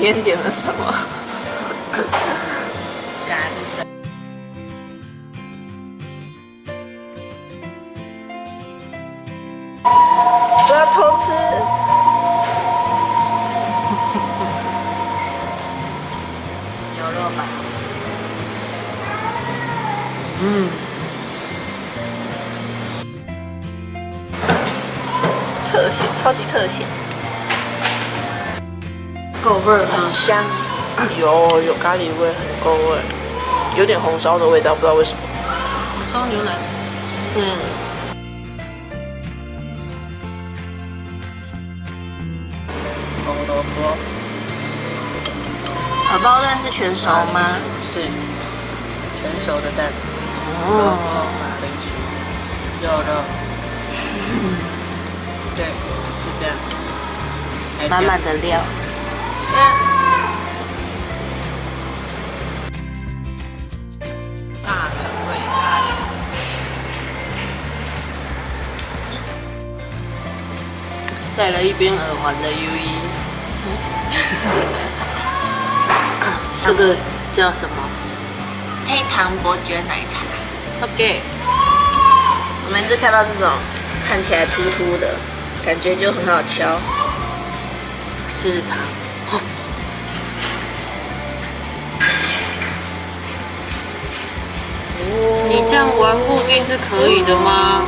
今天点了什么？咖喱粉。不要偷吃。牛肉吧。嗯，特写，超级特写，够味儿很香，有有咖喱味，很够味，有点红烧的味道，不知道为什么。烧牛奶。嗯。红萝卜。荷包蛋是全熟吗？是。全熟的蛋。哦。马铃薯。肉肉。对，就这样。满满的料。戴了一边耳环的 U E。这个叫什么？黑糖伯爵奶茶。OK，我每次看到这种看起来凸凸的，感觉就很好敲。是糖。你这样玩固定是可以的吗？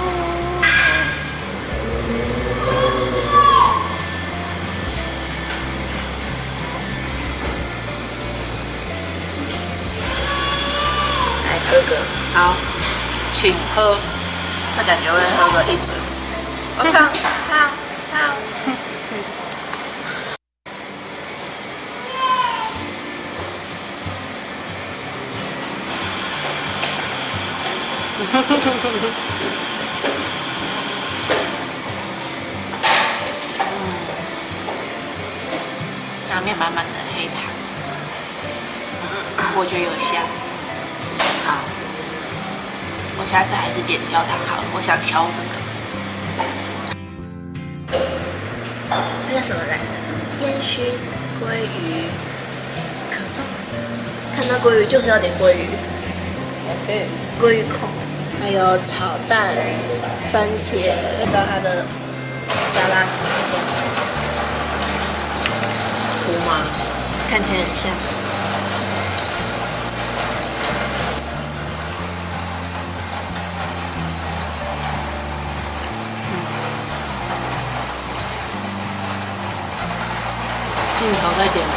好，请喝。那感觉会喝个一嘴。我靠，靠，靠！上面满满的黑糖，我觉得有香。好，我下次还是点焦糖好了，我想敲那个。那叫什么来着？烟熏鲑鱼可颂。看到鲑鱼就是要点鲑鱼，OK，鲑鱼控，还有炒蛋、番茄，看到它的沙拉是什么酱？糊吗？看起来很像。镜头在点头。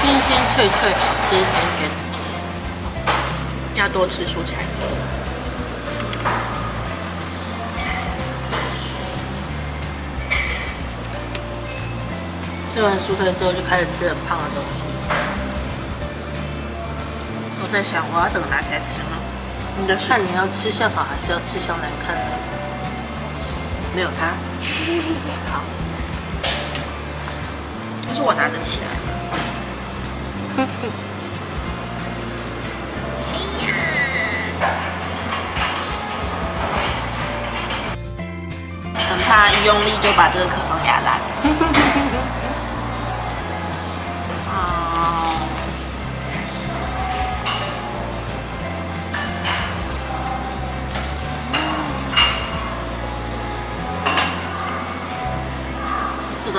新鲜脆脆，好吃甜甜。要多吃蔬菜。吃完蔬菜之后就开始吃很胖的东西。我在想，我要怎么拿起来吃吗？你的是看你要吃相好还是要吃相难看呢？没有差，好，但是我拿得起来。很怕一用力就把这个可颂压烂。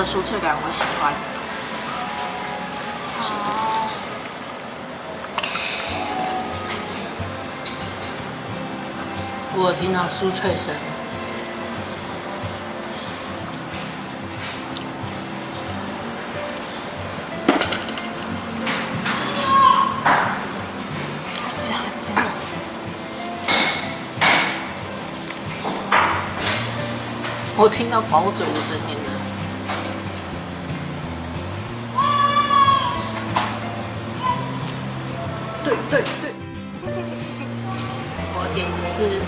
酥脆感我喜欢。我听到酥脆声。这样这样。我听到薄嘴的声音对对对，我点的是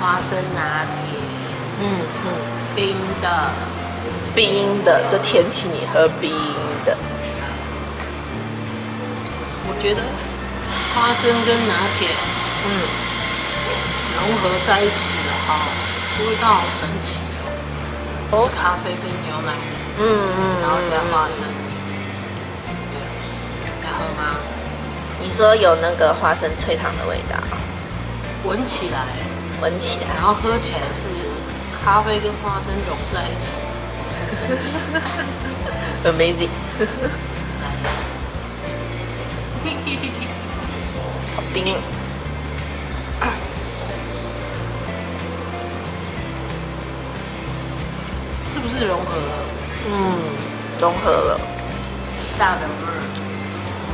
花生拿铁，嗯嗯，冰的，冰的，这天气你喝冰的。我觉得花生跟拿铁嗯，融合在一起了，好，味道好神奇哦！哦是咖啡跟牛奶，嗯嗯然后加花生。对要喝吗？你说有那个花生脆糖的味道，闻起来，闻起来。然后喝起来是咖啡跟花生融在一起，很神奇。amazing，来，好冰。是不是融合了？嗯，融合了，大的味儿？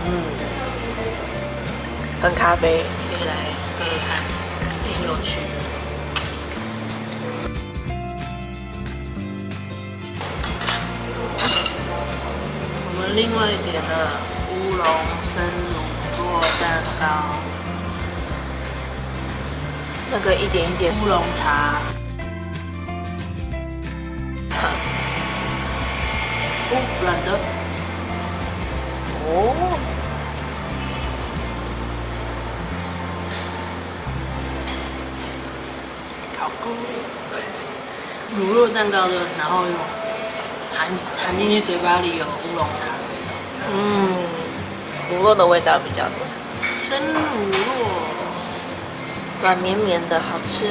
嗯，很咖啡。可以来喝喝看，挺有趣的。我们另外点了乌龙生乳酪蛋糕、那个一点一点，乌龙茶。哦，软的，乳酪蛋糕的，然后有含含进去嘴巴里有乌龙茶的味道。嗯，乳酪的味道比较多，生乳酪，软绵绵的，好吃。